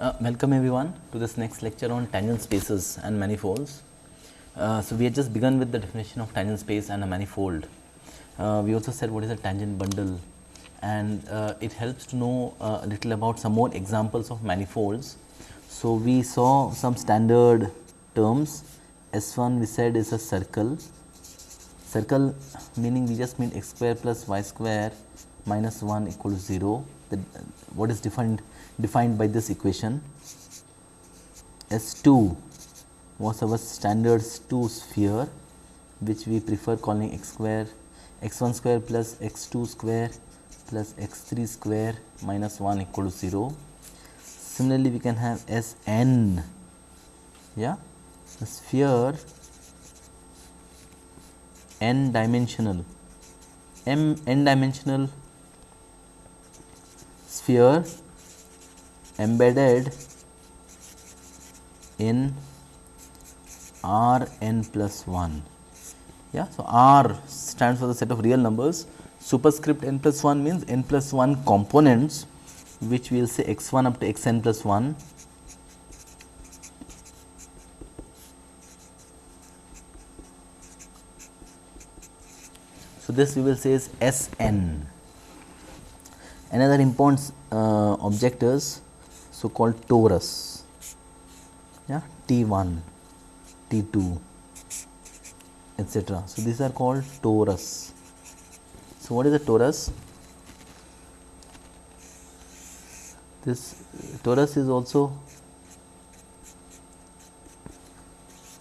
Uh, welcome everyone to this next lecture on tangent spaces and manifolds. Uh, so, we had just begun with the definition of tangent space and a manifold. Uh, we also said what is a tangent bundle and uh, it helps to know uh, a little about some more examples of manifolds. So, we saw some standard terms S 1 we said is a circle, circle meaning we just mean x square plus y square minus 1 equal to 0 the, what is defined defined by this equation. S 2 was our standard 2 sphere which we prefer calling x square x 1 square plus x 2 square plus x 3 square minus 1 equal to 0. Similarly, we can have S n yeah a sphere n dimensional m n dimensional sphere embedded in R n plus 1. Yeah. So, R stands for the set of real numbers superscript n plus 1 means n plus 1 components which we will say x 1 up to x n plus 1 So, this we will say is S n. Another important uh, object is so called torus, yeah, T 1, T 2 etc. So, these are called torus. So, what is a torus? This torus is also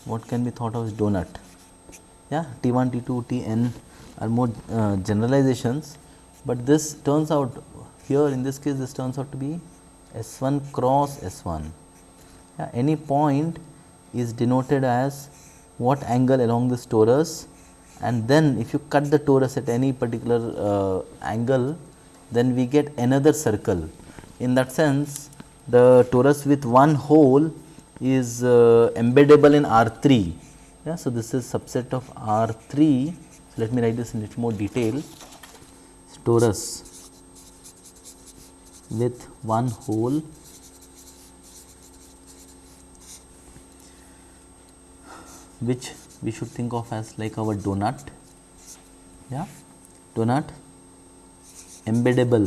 what can be thought of as donut, yeah, T 1, T 2, T n are more uh, generalizations, but this turns out here in this case this turns out to be S 1 cross S 1. Yeah, any point is denoted as what angle along this torus and then if you cut the torus at any particular uh, angle then we get another circle. In that sense the torus with one hole is uh, embeddable in R 3. Yeah, so, this is subset of R 3 So, let me write this in little more detail. Torus with one hole which we should think of as like our donut, yeah, donut. Embeddable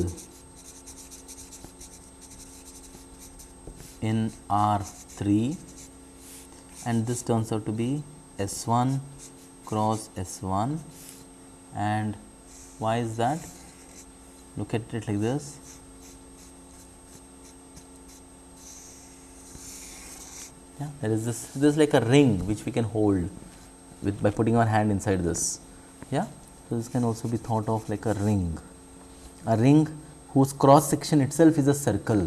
in R 3 and this turns out to be S 1 cross S 1 and why is that? Look at it like this. Yeah, there is this this is like a ring which we can hold with by putting our hand inside this. Yeah, so this can also be thought of like a ring, a ring whose cross section itself is a circle.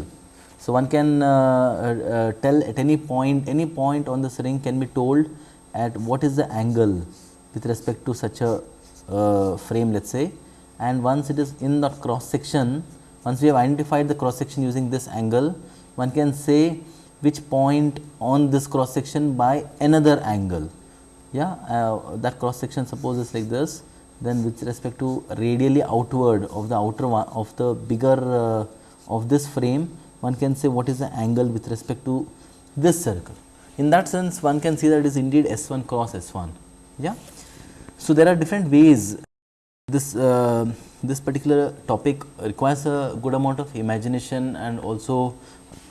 So one can uh, uh, tell at any point, any point on this ring can be told at what is the angle with respect to such a uh, frame let us say and once it is in the cross section, once we have identified the cross section using this angle, one can say which point on this cross section by another angle. Yeah, uh, that cross section suppose is like this, then with respect to radially outward of the outer one of the bigger uh, of this frame, one can say what is the angle with respect to this circle. In that sense, one can see that it is indeed S 1 cross S 1. Yeah. So, there are different ways this uh, this particular topic requires a good amount of imagination and also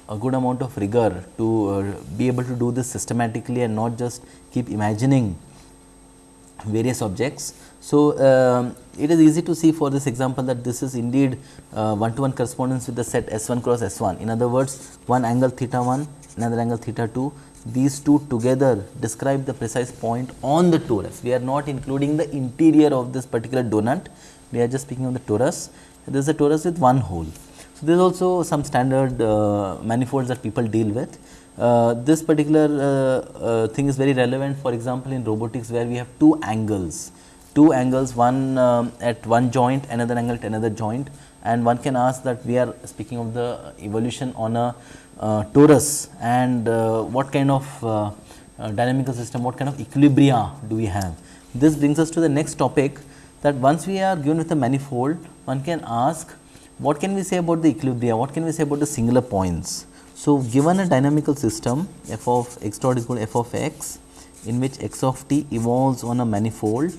a good amount of rigor to uh, be able to do this systematically and not just keep imagining various objects. So, uh, it is easy to see for this example that this is indeed one to one correspondence with the set S 1 cross S 1. In other words, one angle theta 1, another angle theta 2 these two together describe the precise point on the torus. We are not including the interior of this particular donut, we are just speaking of the torus. There is a torus with one hole. So, there is also some standard uh, manifolds that people deal with. Uh, this particular uh, uh thing is very relevant for example, in robotics where we have two angles, two angles one um, at one joint, another angle at another joint and one can ask that we are speaking of the evolution on a uh, torus and what kind of uh, dynamical system, what kind of equilibria do we have. This brings us to the next topic that once we are given with a manifold, one can ask what can we say about the equilibria, what can we say about the singular points. So, given a dynamical system f of x dot equal to f of x in which x of t evolves on a manifold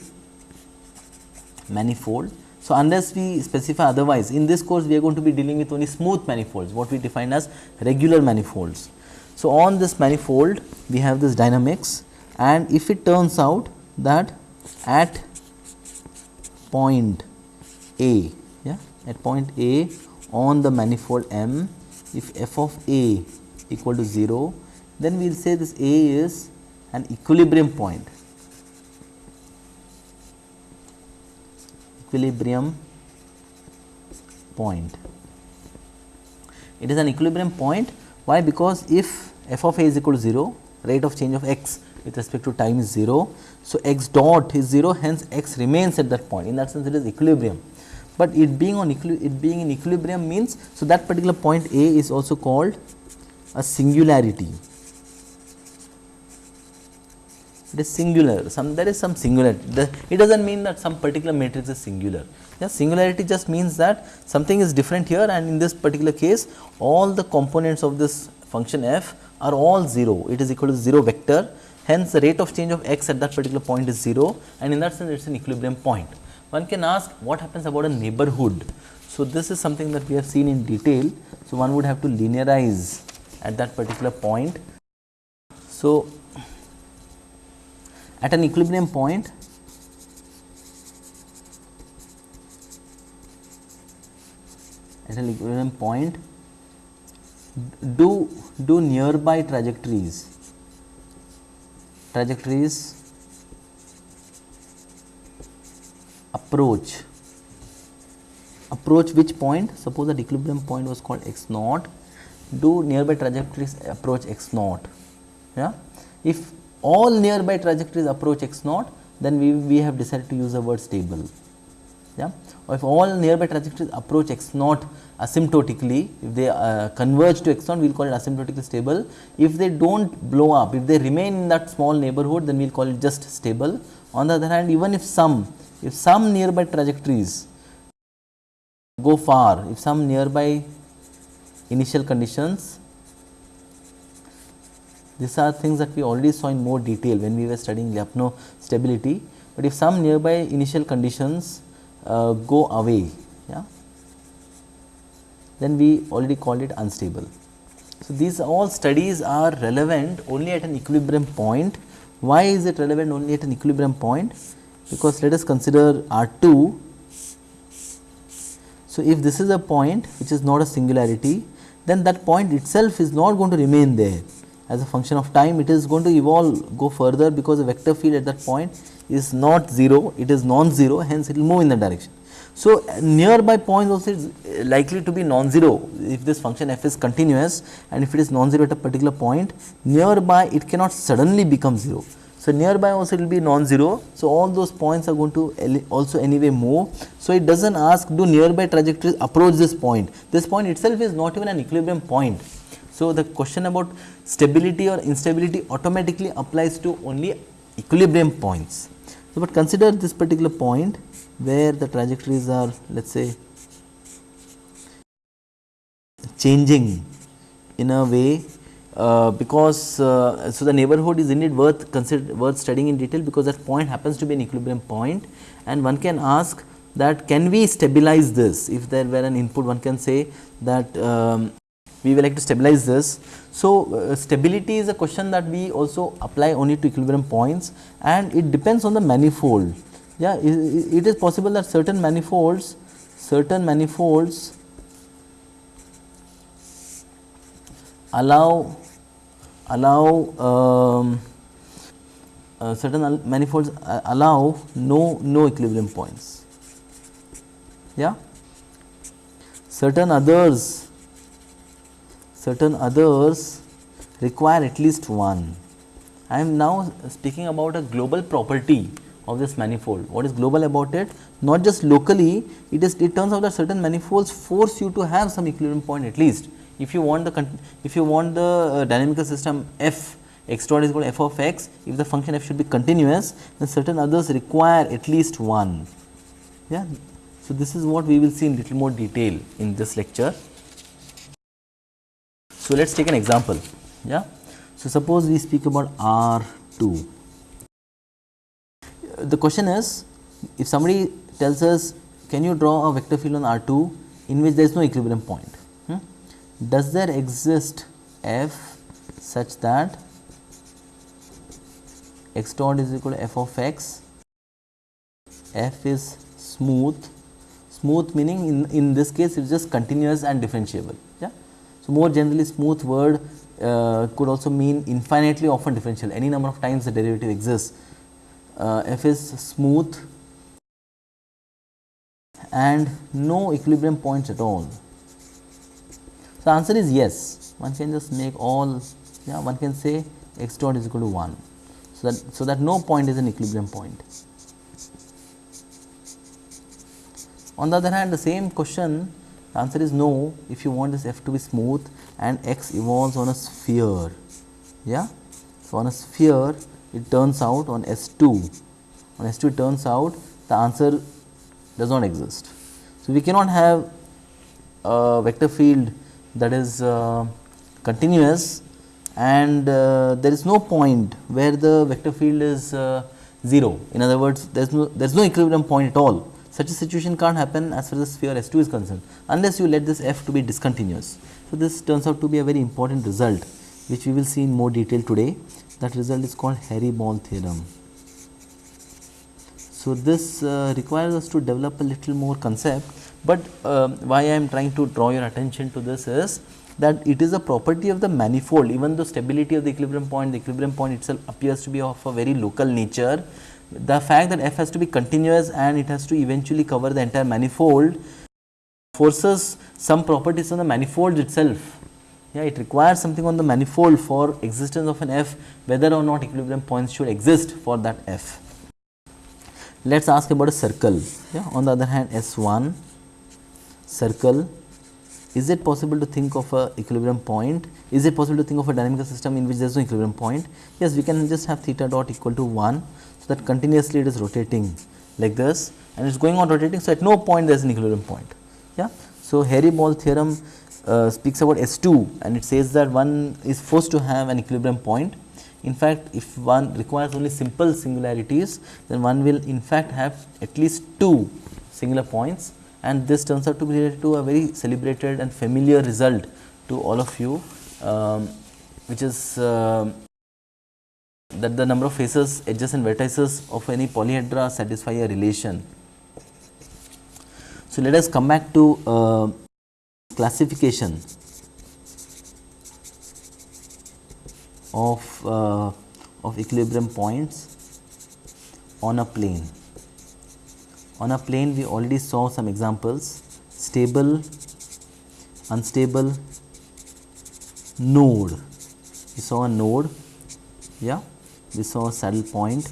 manifold. So, unless we specify otherwise in this course we are going to be dealing with only smooth manifolds what we define as regular manifolds. So, on this manifold we have this dynamics and if it turns out that at point A at point A on the manifold M if f of A equal to 0 then we will say this A is an equilibrium point. Equilibrium point. It is an equilibrium point. Why? Because if f of a is equal to 0 rate of change of x with respect to time is 0. So, x dot is 0 hence x remains at that point. In that sense it is equilibrium, but it being on it being in equilibrium means so that particular point A is also called a singularity. It is singular. Some there is some singularity the, it does not mean that some particular matrix is singular. Yeah, singularity just means that something is different here and in this particular case all the components of this function f are all 0 it is equal to 0 vector. Hence the rate of change of x at that particular point is 0 and in that sense it is an equilibrium point one can ask what happens about a neighborhood. So this is something that we have seen in detail. So one would have to linearize at that particular point. So at an equilibrium point at an equilibrium point do do nearby trajectories trajectories approach approach which point suppose that equilibrium point was called x naught do nearby trajectories approach x naught yeah if all nearby trajectories approach x naught then we, we have decided to use the word stable. Yeah. Or if all nearby trajectories approach x naught asymptotically, if they uh, converge to x naught, we will call it asymptotically stable. If they do not blow up, if they remain in that small neighborhood, then we will call it just stable. On the other hand, even if some, if some nearby trajectories go far, if some nearby initial conditions these are things that we already saw in more detail when we were studying Lyapunov stability, but if some nearby initial conditions uh, go away, yeah, then we already called it unstable. So, these all studies are relevant only at an equilibrium point. Why is it relevant only at an equilibrium point? Because let us consider R 2. So, if this is a point which is not a singularity, then that point itself is not going to remain there as a function of time it is going to evolve go further because the vector field at that point is not 0 it is non-zero hence it will move in the direction. So, nearby points also is likely to be non-zero if this function f is continuous and if it is non-zero at a particular point nearby it cannot suddenly become 0. So, nearby also it will be non-zero. So, all those points are going to also anyway move. So, it does not ask do nearby trajectories approach this point, this point itself is not even an equilibrium point so, the question about stability or instability automatically applies to only equilibrium points. So, but consider this particular point where the trajectories are let us say changing in a way uh, because uh, so the neighborhood is indeed worth consider worth studying in detail because that point happens to be an equilibrium point and one can ask that can we stabilize this if there were an input one can say that um, we will like to stabilize this. So, uh, stability is a question that we also apply only to equilibrium points and it depends on the manifold. Yeah, it, it is possible that certain manifolds, certain manifolds allow allow um, uh, certain manifolds uh, allow no no equilibrium points yeah certain others certain others require at least one. I am now speaking about a global property of this manifold. What is global about it? Not just locally, it is it turns out that certain manifolds force you to have some equilibrium point at least. If you want the if you want the uh, dynamical system f x dot is equal to f of x, if the function f should be continuous, then certain others require at least one. Yeah. So, this is what we will see in little more detail in this lecture. So, let us take an example. Yeah. So, suppose we speak about R 2. The question is if somebody tells us can you draw a vector field on R 2 in which there is no equilibrium point. Does there exist f such that x dot is equal to f of x, f is smooth, smooth meaning in, in this case it is just continuous and differentiable. Yeah. So, more generally smooth word uh, could also mean infinitely often differential any number of times the derivative exists. Uh, f is smooth and no equilibrium points at all. So, the answer is yes one can just make all yeah one can say x dot is equal to 1. So, that so that no point is an equilibrium point. On the other hand the same question the answer is no if you want this f to be smooth and x evolves on a sphere. Yeah. So, on a sphere it turns out on S 2 on S 2 it turns out the answer does not exist. So, we cannot have a vector field that is uh, continuous and uh, there is no point where the vector field is uh, 0. In other words, there is no there is no equilibrium point at all. Such a situation can't happen as far as sphere S 2 is concerned, unless you let this f to be discontinuous. So, this turns out to be a very important result, which we will see in more detail today. That result is called hairy ball theorem. So, this uh, requires us to develop a little more concept, but uh, why I am trying to draw your attention to this is that it is a property of the manifold even though stability of the equilibrium point, the equilibrium point itself appears to be of a very local nature. The fact that f has to be continuous and it has to eventually cover the entire manifold forces some properties on the manifold itself. Yeah, it requires something on the manifold for existence of an f whether or not equilibrium points should exist for that f. Let us ask about a circle. Yeah. On the other hand, S1 circle, is it possible to think of a equilibrium point? Is it possible to think of a dynamical system in which there is no equilibrium point? Yes, we can just have theta dot equal to 1. So, that continuously it is rotating like this and it is going on rotating. So, at no point there is an equilibrium point. Yeah. So, hairy ball theorem uh, speaks about S2 and it says that one is forced to have an equilibrium point in fact, if one requires only simple singularities, then one will in fact have at least two singular points and this turns out to be related to a very celebrated and familiar result to all of you, um, which is uh, that the number of faces, edges and vertices of any polyhedra satisfy a relation. So, let us come back to uh, classification of, uh, of equilibrium points on a plane. On a plane we already saw some examples stable, unstable, node. We saw a node, yeah, we saw a saddle point,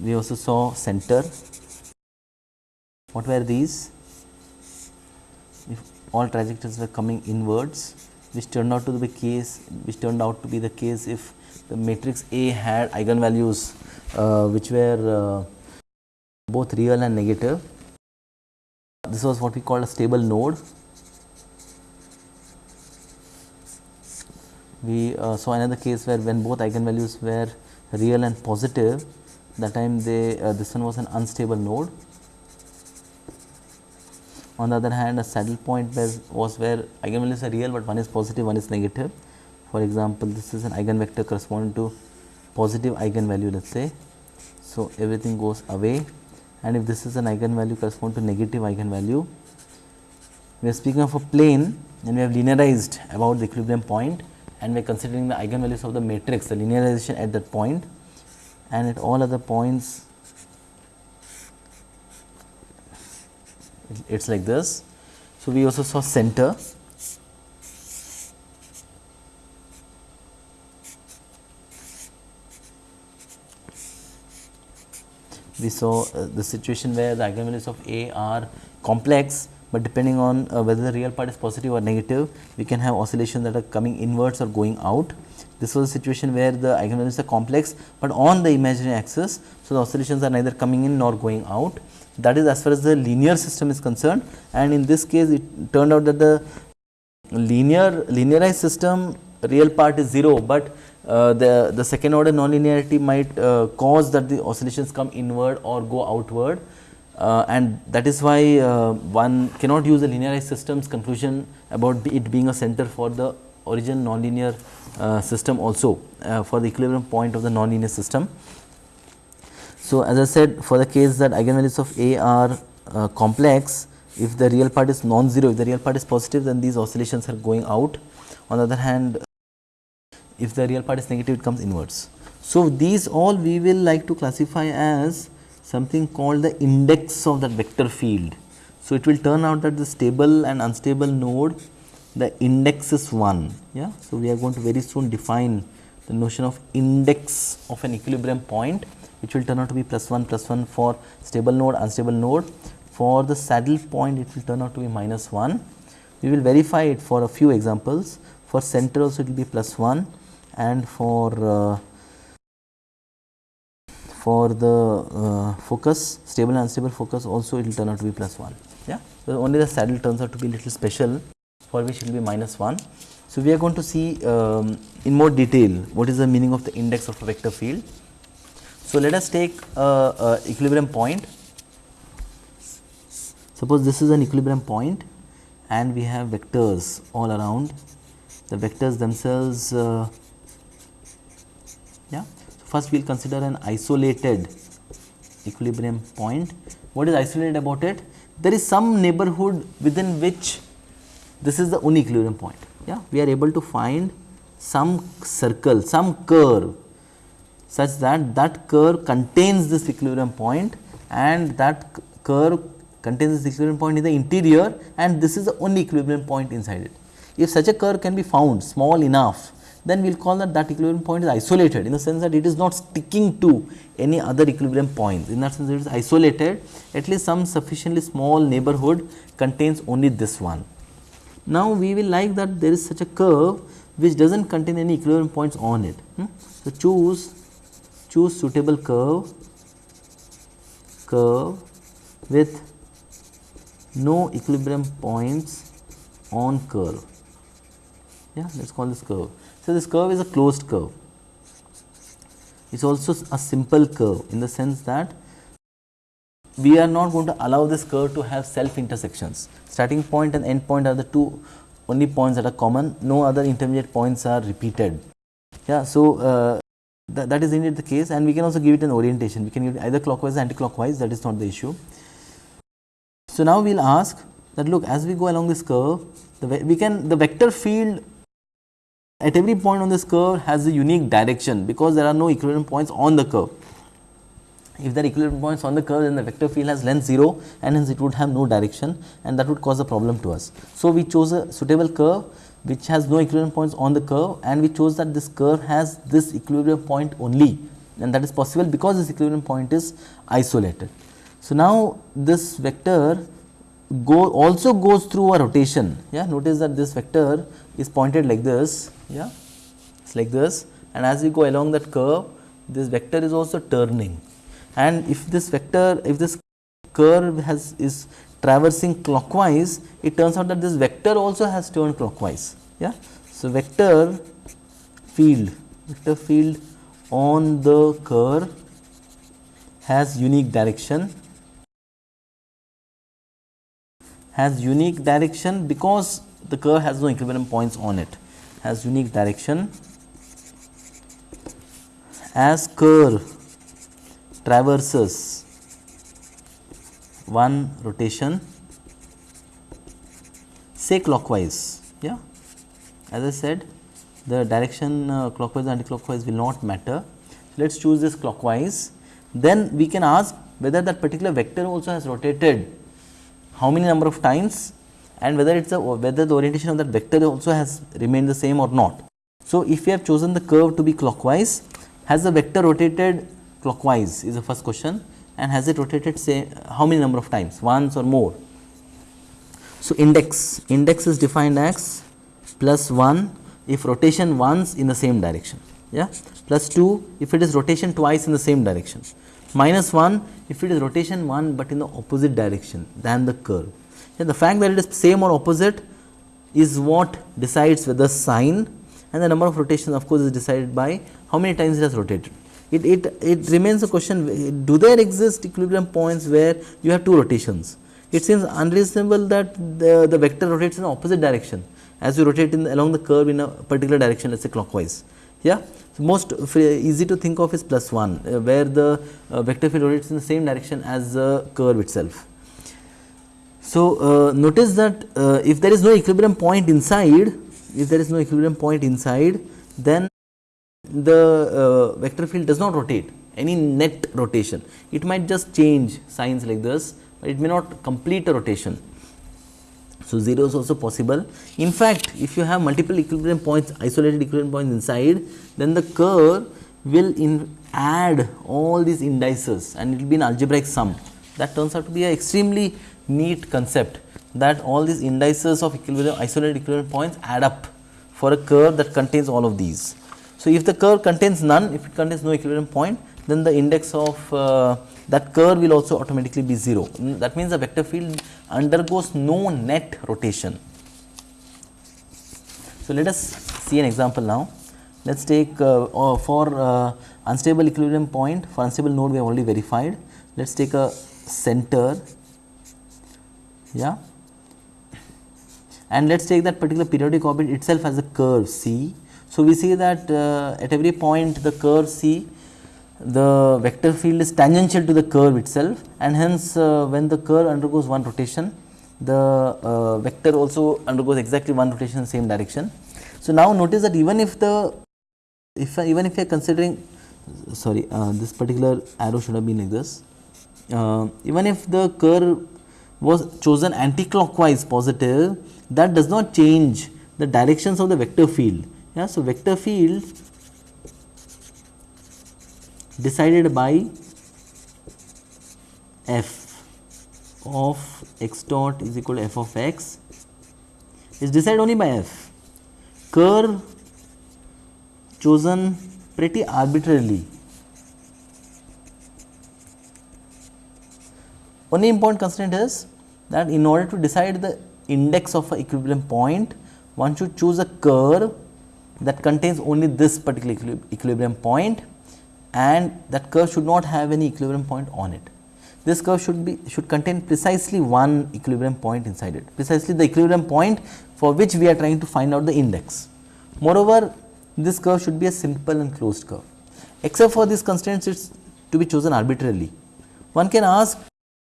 we also saw center. What were these? If all trajectories were coming inwards, which turned out to be the case which turned out to be the case if the matrix A had eigenvalues which were uh, both real and negative. This was what we call a stable node. We uh, saw another case where when both eigenvalues were real and positive that time they uh, this one was an unstable node on the other hand, a saddle point was where eigenvalues are real, but one is positive, one is negative. For example, this is an eigenvector corresponding to positive eigenvalue, let us say. So, everything goes away and if this is an eigenvalue corresponding to negative eigenvalue, we are speaking of a plane and we have linearized about the equilibrium point and we are considering the eigenvalues of the matrix, the linearization at that point and at all other points it is like this. So, we also saw center. We saw uh, the situation where the eigenvalues of A are complex, but depending on uh, whether the real part is positive or negative, we can have oscillations that are coming inwards or going out. This was a situation where the eigenvalues are complex, but on the imaginary axis. So, the oscillations are neither coming in nor going out that is as far as the linear system is concerned and in this case it turned out that the linear linearized system real part is 0, but uh, the, the second order nonlinearity might uh, cause that the oscillations come inward or go outward uh, and that is why uh, one cannot use the linearized systems conclusion about it being a center for the origin nonlinear uh, system also for the equilibrium point of the nonlinear system. So, as I said for the case that eigenvalues of A are complex, if the real part is non-zero, if the real part is positive then these oscillations are going out. On the other hand, if the real part is negative it comes inwards. So, these all we will like to classify as something called the index of that vector field. So, it will turn out that the stable and unstable node the index is 1. Yeah? So, we are going to very soon define the notion of index of an equilibrium point which will turn out to be plus 1 plus 1 for stable node unstable node. For the saddle point it will turn out to be minus 1. We will verify it for a few examples for center also it will be plus 1 and for uh, for the uh, focus stable and unstable focus also it will turn out to be plus 1 yeah? So only the saddle turns out to be little special for which it will be minus 1 so we are going to see um, in more detail what is the meaning of the index of a vector field. So let us take a, a equilibrium point. Suppose this is an equilibrium point and we have vectors all around. The vectors themselves uh, first we will consider an isolated equilibrium point. What is isolated about it? There is some neighborhood within which this is the only equilibrium point. Yeah. We are able to find some circle, some curve such that that curve contains this equilibrium point and that curve contains this equilibrium point in the interior and this is the only equilibrium point inside it. If such a curve can be found small enough then we will call that that equilibrium point is isolated in the sense that it is not sticking to any other equilibrium points. In that sense, it is isolated at least some sufficiently small neighborhood contains only this one. Now, we will like that there is such a curve which does not contain any equilibrium points on it. Hmm? So, choose choose suitable curve curve with no equilibrium points on curve. Yeah, let us call this curve. So, this curve is a closed curve. It is also a simple curve in the sense that we are not going to allow this curve to have self intersections. Starting point and end point are the two only points that are common, no other intermediate points are repeated. Yeah, so, uh, th that is indeed the case and we can also give it an orientation, we can give it either clockwise or anti-clockwise that is not the issue. So, now we will ask that look as we go along this curve, the we can the vector field at every point on this curve has a unique direction because there are no equilibrium points on the curve. If there are equilibrium points on the curve then the vector field has length 0 and hence it would have no direction and that would cause a problem to us. So, we chose a suitable curve which has no equilibrium points on the curve and we chose that this curve has this equilibrium point only and that is possible because this equilibrium point is isolated. So, now this vector go also goes through a rotation yeah notice that this vector is pointed like this yeah? It's like this. And as we go along that curve this vector is also turning. And if this vector if this curve has is traversing clockwise it turns out that this vector also has turned clockwise. Yeah? So vector field vector field on the curve has unique direction. Has unique direction because the curve has no equilibrium points on it has unique direction. As curve traverses one rotation say clockwise yeah. As I said the direction uh, clockwise and anti-clockwise will not matter. So, let us choose this clockwise. Then we can ask whether that particular vector also has rotated how many number of times and whether it is a whether the orientation of that vector also has remained the same or not. So, if we have chosen the curve to be clockwise has the vector rotated clockwise is the first question and has it rotated say how many number of times once or more. So, index index is defined as plus 1 if rotation once in the same direction yeah plus 2 if it is rotation twice in the same direction minus 1 if it is rotation 1 but in the opposite direction than the curve. Yeah, the fact that it is same or opposite is what decides whether sign and the number of rotations of course is decided by how many times it has rotated. It, it, it remains a question do there exist equilibrium points where you have two rotations. It seems unreasonable that the, the vector rotates in opposite direction as you rotate in along the curve in a particular direction let us say clockwise. Yeah. So, most easy to think of is plus 1 uh, where the uh, vector field rotates in the same direction as the curve itself. So, uh, notice that uh, if there is no equilibrium point inside, if there is no equilibrium point inside, then the uh, vector field does not rotate any net rotation. It might just change signs like this, but it may not complete a rotation. So, 0 is also possible. In fact, if you have multiple equilibrium points, isolated equilibrium points inside, then the curve will in add all these indices and it will be an algebraic sum. That turns out to be an extremely neat concept that all these indices of equilibrium, isolated equilibrium points add up for a curve that contains all of these. So, if the curve contains none, if it contains no equilibrium point, then the index of uh, that curve will also automatically be 0. That means the vector field undergoes no net rotation. So, let us see an example now. Let us take uh, uh, for uh, unstable equilibrium point for unstable node we have already verified. Let us take a center yeah and let us take that particular periodic orbit itself as a curve C. So, we see that uh, at every point the curve C the vector field is tangential to the curve itself and hence uh, when the curve undergoes one rotation the uh, vector also undergoes exactly one rotation in the same direction. So, now notice that even if the if even if you are considering sorry uh, this particular arrow should have been like this uh, even if the curve was chosen anti-clockwise positive that does not change the directions of the vector field. Yeah, so, vector field decided by f of x dot is equal to f of x is decided only by f. Curve chosen pretty arbitrarily. Only important constraint is that in order to decide the index of a equilibrium point, one should choose a curve that contains only this particular equilibrium point and that curve should not have any equilibrium point on it. This curve should be should contain precisely one equilibrium point inside it, precisely the equilibrium point for which we are trying to find out the index. Moreover, this curve should be a simple and closed curve. Except for these constraints, it is to be chosen arbitrarily. One can ask,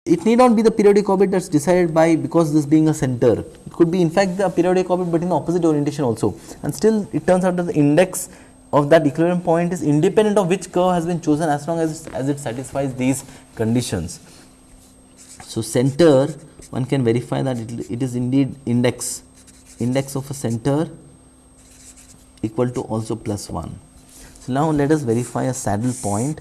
it need not be the periodic orbit that is decided by because this being a center. It could be in fact the periodic orbit, but in the opposite orientation also. And still, it turns out that the index of that equilibrium point is independent of which curve has been chosen as long as, as it satisfies these conditions. So, center one can verify that it, it is indeed index index of a center equal to also plus 1. So, now let us verify a saddle point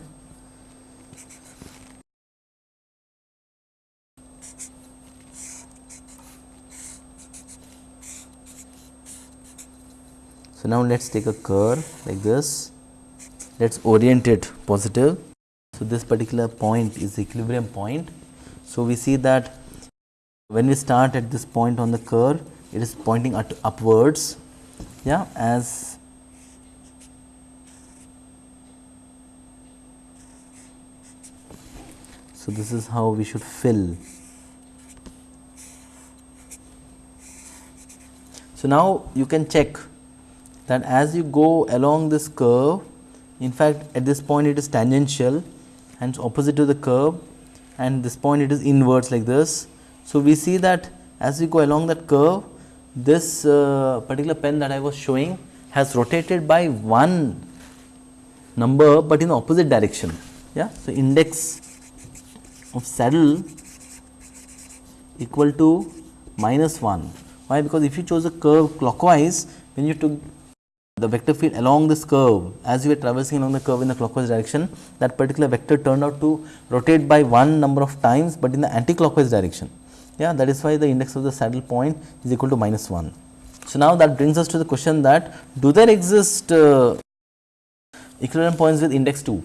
Now let us take a curve like this, let us orient it positive. So, this particular point is equilibrium point. So, we see that when we start at this point on the curve, it is pointing at upwards yeah, as So, this is how we should fill. So, now you can check that as you go along this curve in fact at this point it is tangential and opposite to the curve and this point it is inwards like this. So, we see that as we go along that curve this uh, particular pen that I was showing has rotated by one number, but in the opposite direction. Yeah. So, index of saddle equal to minus 1. Why? Because if you chose a curve clockwise, when you took the vector field along this curve as we were traversing along the curve in the clockwise direction that particular vector turned out to rotate by one number of times, but in the anti-clockwise direction. Yeah, that is why the index of the saddle point is equal to minus 1. So, now that brings us to the question that do there exist uh, equilibrium points with index 2?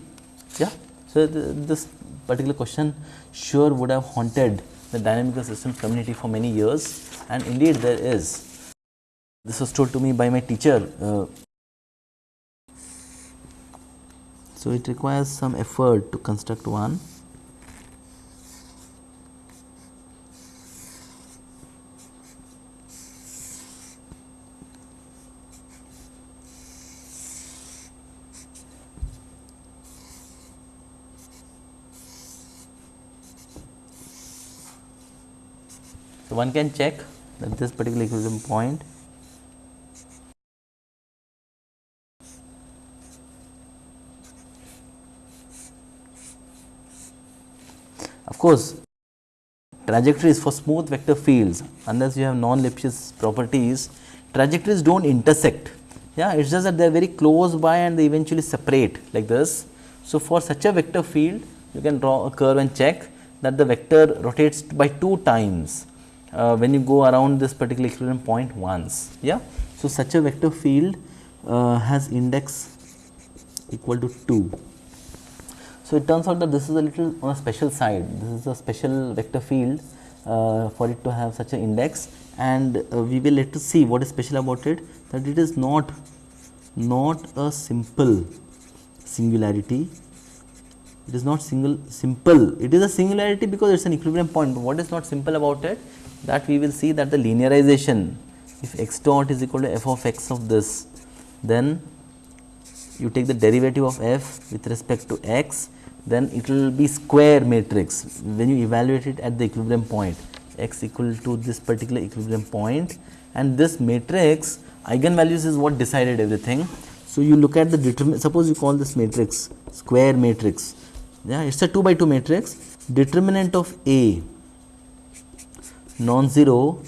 Yeah. So, this particular question sure would have haunted the dynamical systems community for many years and indeed there is. This was told to me by my teacher. Uh, so, it requires some effort to construct one. So, one can check that this particular equilibrium point course, trajectories for smooth vector fields unless you have non-Lipschitz properties, trajectories do not intersect. Yeah, it is just that they are very close by and they eventually separate like this. So, for such a vector field, you can draw a curve and check that the vector rotates by two times uh, when you go around this particular equilibrium point once. Yeah. So, such a vector field uh, has index equal to 2. So, it turns out that this is a little on a special side, this is a special vector field uh, for it to have such an index. And uh, we will let to see what is special about it that it is not not a simple singularity. It is not single simple. It is a singularity because it is an equilibrium point. But what is not simple about it? That we will see that the linearization if x dot is equal to f of x of this then you take the derivative of f with respect to x then it will be square matrix when you evaluate it at the equilibrium point x equal to this particular equilibrium point and this matrix eigenvalues is what decided everything. So, you look at the determinant suppose you call this matrix square matrix yeah it is a 2 by 2 matrix determinant of A non-zero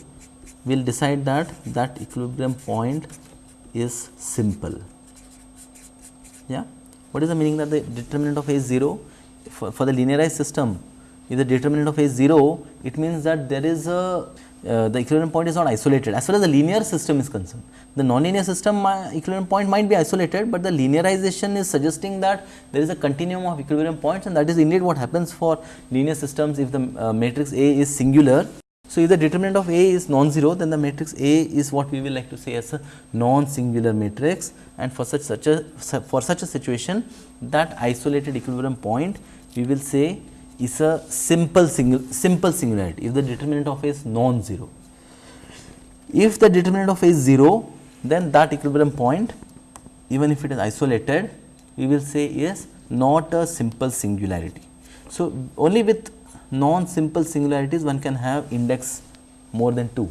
will decide that that equilibrium point is simple. Yeah. What is the meaning that the determinant of A is 0? For, for the linearized system, if the determinant of A is 0, it means that there is a uh, the equilibrium point is not isolated as far as the linear system is concerned. The nonlinear system equilibrium point might be isolated, but the linearization is suggesting that there is a continuum of equilibrium points and that is indeed what happens for linear systems if the uh, matrix A is singular so, if the determinant of A is non-zero then the matrix A is what we will like to say as a non-singular matrix and for such such a for such a situation that isolated equilibrium point we will say is a simple single simple singularity if the determinant of A is non-zero. If the determinant of A is 0 then that equilibrium point even if it is isolated we will say is not a simple singularity. So, only with non-simple singularities one can have index more than 2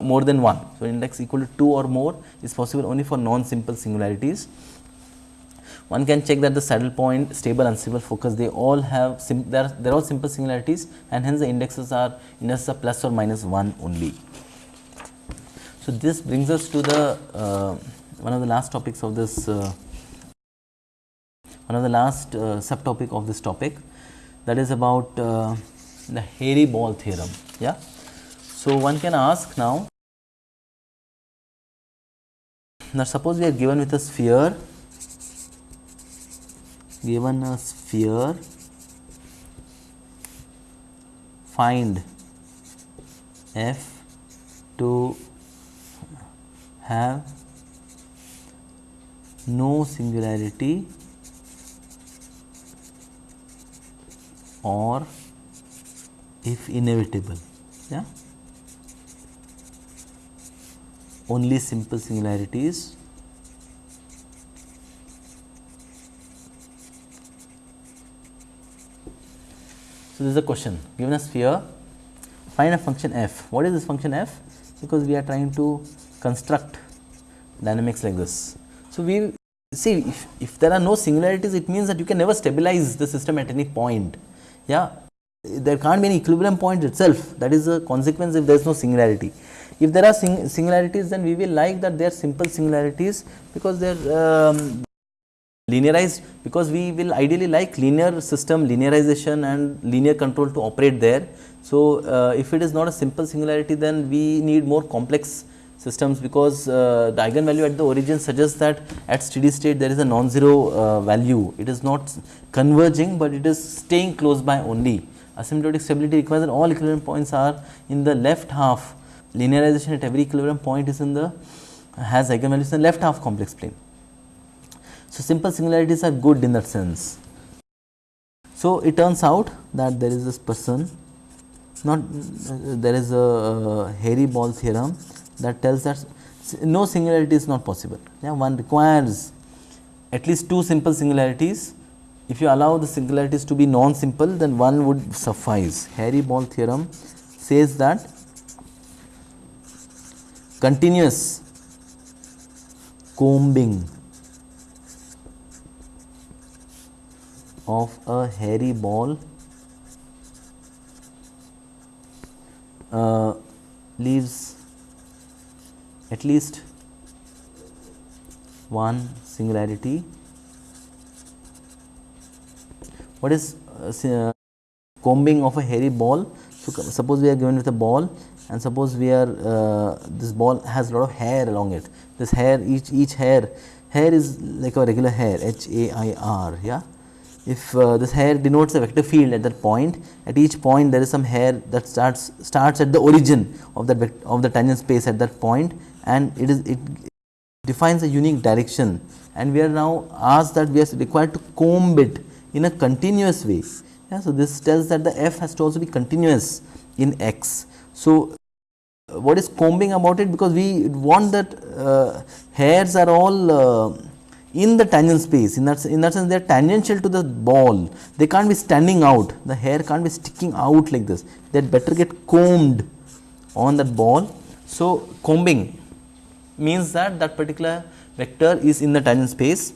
more than 1. So, index equal to 2 or more is possible only for non-simple singularities. One can check that the saddle point, stable, unstable focus they all have they are they are all simple singularities and hence the indexes are indexes are plus or minus 1 only. So, this brings us to the uh, one of the last topics of this uh, one of the last uh, subtopic of this topic that is about uh, the hairy ball theorem. Yeah. So, one can ask now, now suppose we are given with a sphere, given a sphere, find f to have no singularity or if inevitable yeah? Only simple singularities so this is a question given a sphere find a function f. What is this function f? Because we are trying to construct dynamics like this. So we see if, if there are no singularities it means that you can never stabilize the system at any point yeah there can't be any equilibrium point itself that is a consequence if there is no singularity. If there are sing singularities then we will like that they are simple singularities because they are um, linearized because we will ideally like linear system linearization and linear control to operate there. So, uh, if it is not a simple singularity then we need more complex systems because uh, the eigenvalue at the origin suggests that at steady state there is a non-zero uh, value. It is not converging, but it is staying close by only asymptotic stability requires that all equilibrium points are in the left half linearization at every equilibrium point is in the has eigenvalues in the left half complex plane. So, simple singularities are good in that sense. So, it turns out that there is this person not uh, there is a uh, hairy ball theorem that tells us no singularity is not possible. Yeah, one requires at least two simple singularities. If you allow the singularities to be non-simple, then one would suffice. Hairy ball theorem says that continuous combing of a hairy ball uh, leaves at least one singularity. What is uh, uh, combing of a hairy ball? So, suppose we are given with a ball and suppose we are uh, this ball has a lot of hair along it. This hair each each hair hair is like a regular hair H A I R yeah if uh, this hair denotes a vector field at that point at each point there is some hair that starts starts at the origin of that of the tangent space at that point and it is it defines a unique direction. And we are now asked that we are required to comb it in a continuous way. Yeah, so, this tells that the f has to also be continuous in x. So, what is combing about it? Because we want that uh, hairs are all uh, in the tangent space. In that in that sense they are tangential to the ball. They can't be standing out. The hair can't be sticking out like this. They better get combed on that ball. So, combing means that that particular vector is in the tangent space.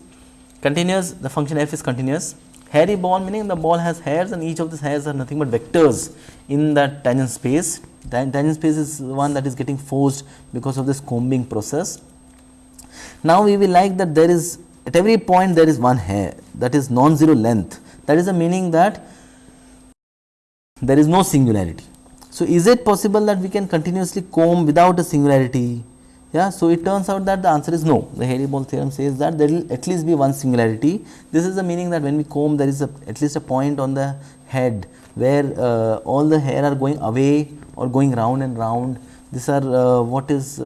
Continuous the function f is continuous. Hairy ball meaning the ball has hairs and each of these hairs are nothing but vectors in that tangent space. Tangent space is one that is getting forced because of this combing process. Now, we will like that there is at every point there is one hair that is non-zero length. That is the meaning that there is no singularity. So, is it possible that we can continuously comb without a singularity? Yeah, so it turns out that the answer is no. The Hairy-Ball theorem says that there will at least be one singularity. This is the meaning that when we comb there is a, at least a point on the head where uh, all the hair are going away or going round and round. These are uh, what is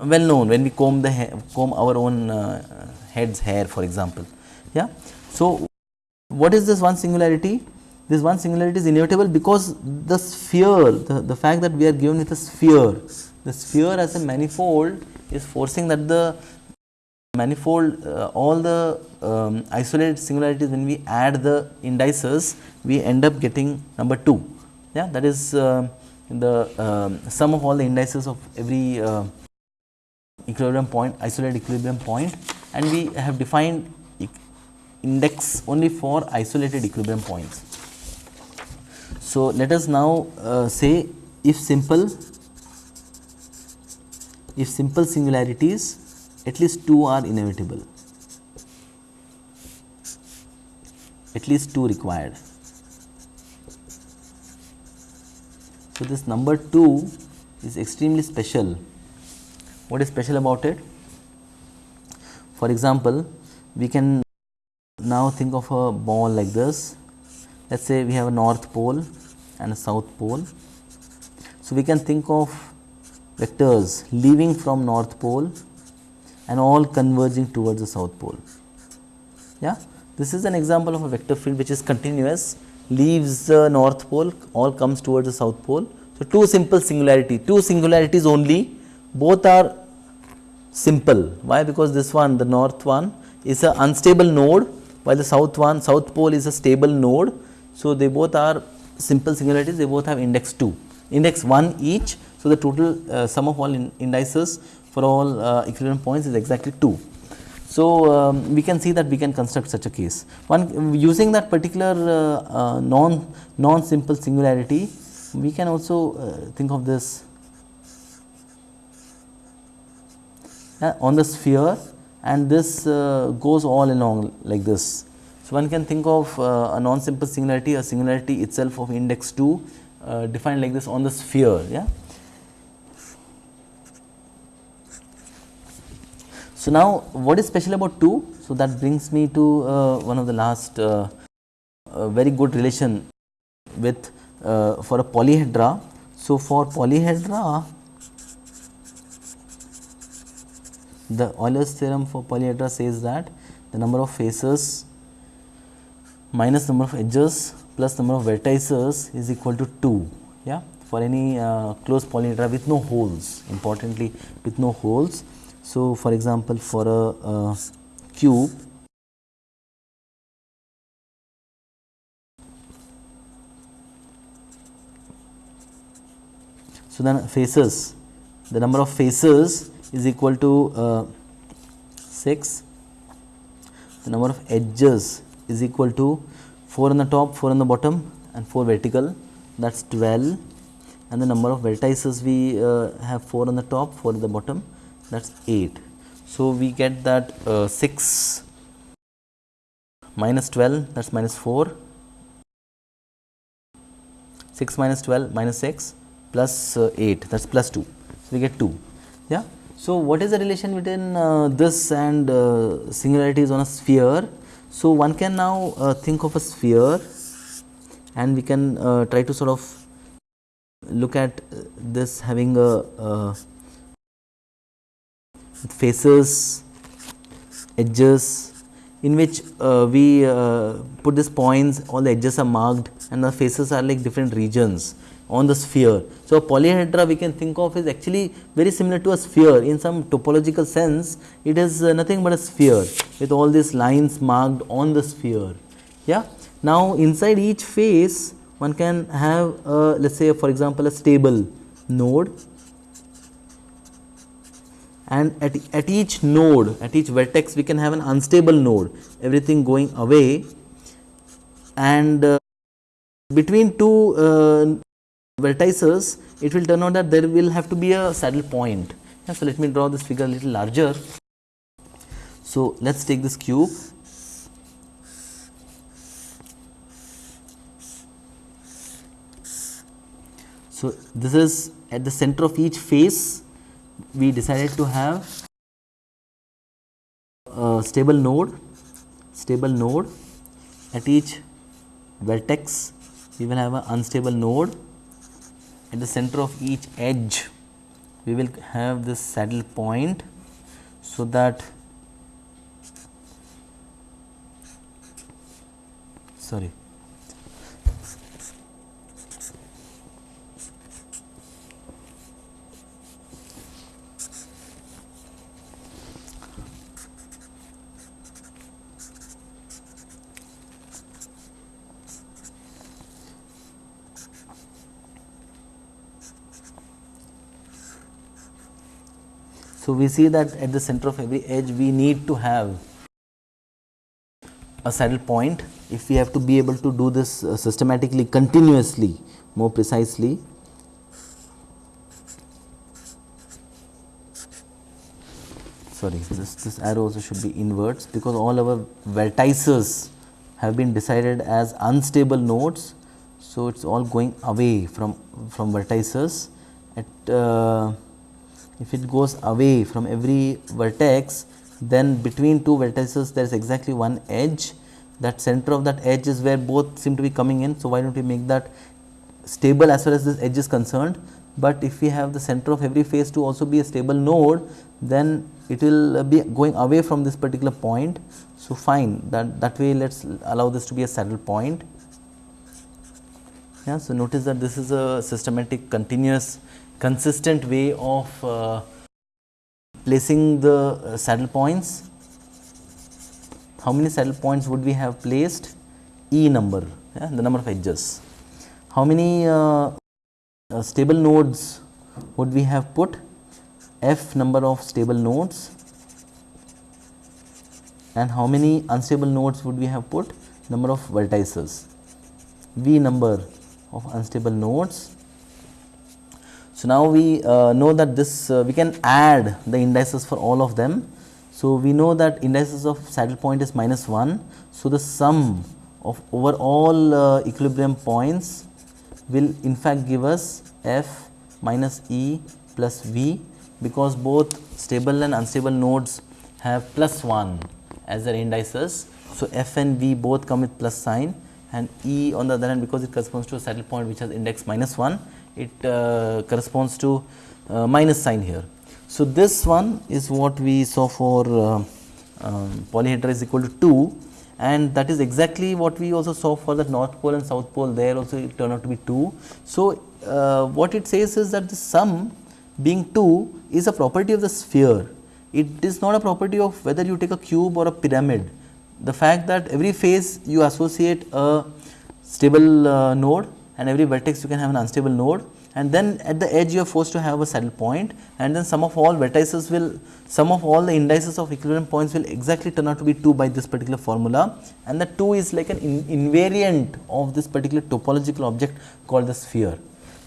well known when we comb the comb our own uh, head's hair for example. Yeah. So, what is this one singularity? This one singularity is inevitable because the sphere, the, the fact that we are given with a sphere, the sphere as a manifold is forcing that the manifold uh, all the um, isolated singularities when we add the indices we end up getting number 2 yeah that is uh, the um, sum of all the indices of every uh, equilibrium point isolated equilibrium point and we have defined index only for isolated equilibrium points. So, let us now uh, say if simple if simple singularities at least 2 are inevitable at least 2 required. So, this number 2 is extremely special what is special about it? For example, we can now think of a ball like this. Let us say we have a north pole and a south pole. So, we can think of vectors leaving from north pole and all converging towards the south pole. Yeah? This is an example of a vector field which is continuous leaves the north pole all comes towards the south pole. So, two simple singularity, two singularities only both are simple. Why? Because this one the north one is an unstable node while the south one south pole is a stable node. So, they both are simple singularities they both have index 2 index 1 each. So, the total uh, sum of all in indices for all uh, equilibrium points is exactly 2. So, um, we can see that we can construct such a case. One using that particular uh, uh non non simple singularity we can also uh, think of this on the sphere and this uh, goes all along like this. So, one can think of a non-simple singularity, a singularity itself of index 2 uh, defined like this on the sphere. Yeah. So, now what is special about 2? So, that brings me to uh, one of the last uh, very good relation with for a polyhedra. So, for polyhedra the Euler's theorem for polyhedra says that the number of faces minus number of edges plus number of vertices is equal to 2 yeah for any uh, closed polyhedra with no holes importantly with no holes. So, for example, for a, cube So, then faces the number of faces is equal to uh, 6 the number of edges is equal to 4 on the top 4 on the bottom and 4 vertical. That is 12 and the number of vertices we uh, have 4 on the top 4 on the bottom that is 8. So, we get that uh, 6 minus 12 that is minus 4 6 minus 12 minus 6 plus, uh, 8 that is plus 2. So, we get 2 yeah. So, what is the relation between uh, this and uh, singularities on a sphere? So, one can now uh, think of a sphere and we can uh, try to sort of look at this having a faces, edges in which we put these points all the edges are marked and the faces are like different regions on the sphere. So, polyhedra we can think of is actually very similar to a sphere in some topological sense it is uh, nothing but a sphere with all these lines marked on the sphere. Yeah. Now, inside each face one can have let us say for example, a stable node and at, at each node at each vertex we can have an unstable node everything going away and uh, between two uh, vertices, it will turn out that there will have to be a saddle point. Yeah, so, let me draw this figure a little larger. So, let us take this cube. So, this is at the center of each face we decided to have a stable node, stable node. At each vertex we will have an unstable node. At the center of each edge we will have this saddle point so that sorry So, we see that at the center of every edge we need to have a saddle point if we have to be able to do this uh, systematically continuously more precisely. Sorry, this, this arrow also should be inverts because all our vertices have been decided as unstable nodes. So, it is all going away from, from vertices at uh, if it goes away from every vertex then between two vertices there is exactly one edge that center of that edge is where both seem to be coming in. So, why do not we make that stable as far as this edge is concerned, but if we have the center of every face to also be a stable node then it will be going away from this particular point. So, fine that that way let us allow this to be a saddle point. Yeah, so, notice that this is a systematic continuous consistent way of uh, placing the uh, saddle points. How many saddle points would we have placed? E number, yeah, the number of edges. How many uh, uh stable nodes would we have put? F number of stable nodes and how many unstable nodes would we have put? Number of vertices. V number of unstable nodes so, now we uh, know that this uh, we can add the indices for all of them. So, we know that indices of saddle point is minus 1. So, the sum of over all uh, equilibrium points will in fact give us f minus e plus v because both stable and unstable nodes have plus 1 as their indices. So, f and v both come with plus sign and e on the other hand because it corresponds to a saddle point which has index minus 1 it uh, corresponds to uh, minus sign here. So, this one is what we saw for uh, um, polyhedra is equal to 2 and that is exactly what we also saw for the north pole and south pole there also it turned out to be 2. So, uh, what it says is that the sum being 2 is a property of the sphere. It is not a property of whether you take a cube or a pyramid. The fact that every face you associate a stable uh, node and every vertex you can have an unstable node and then at the edge you are forced to have a saddle point and then sum of all vertices will sum of all the indices of equilibrium points will exactly turn out to be 2 by this particular formula and the 2 is like an in invariant of this particular topological object called the sphere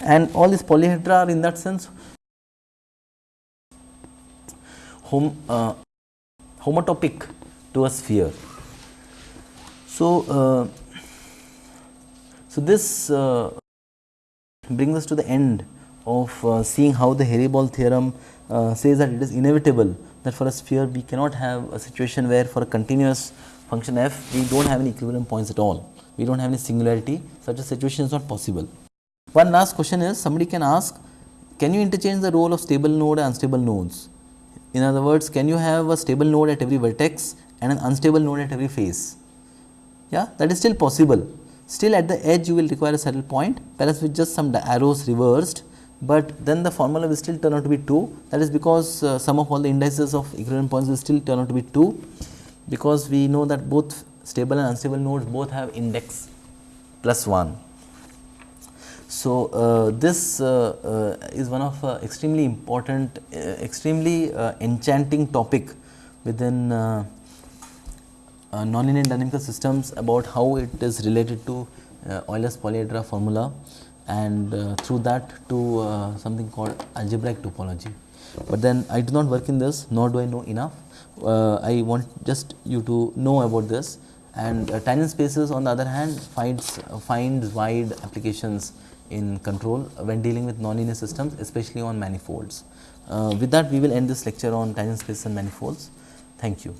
and all these polyhedra are in that sense hom, uh, homotopic to a sphere. So, uh, so this uh, brings us to the end of uh, seeing how the Hairy-Ball theorem uh, says that it is inevitable that for a sphere we cannot have a situation where for a continuous function f we do not have any equilibrium points at all. We do not have any singularity such a situation is not possible. One last question is somebody can ask can you interchange the role of stable node and unstable nodes? In other words can you have a stable node at every vertex and an unstable node at every face? Yeah that is still possible. Still at the edge you will require a saddle point. Perhaps with just some arrows reversed, but then the formula will still turn out to be 2 that is because uh, sum of all the indices of equilibrium points will still turn out to be 2 because we know that both stable and unstable nodes both have index plus 1. So, uh, this uh, uh is one of uh, extremely important, uh, extremely enchanting topic within uh, nonlinear dynamical systems about how it is related to uh, Euler's polyhedra formula and uh, through that to uh, something called algebraic topology. But then I do not work in this nor do I know enough. Uh, I want just you to know about this and uh, tangent spaces on the other hand finds, finds wide applications in control when dealing with nonlinear systems especially on manifolds. with that we will end this lecture on tangent spaces and manifolds. Thank you.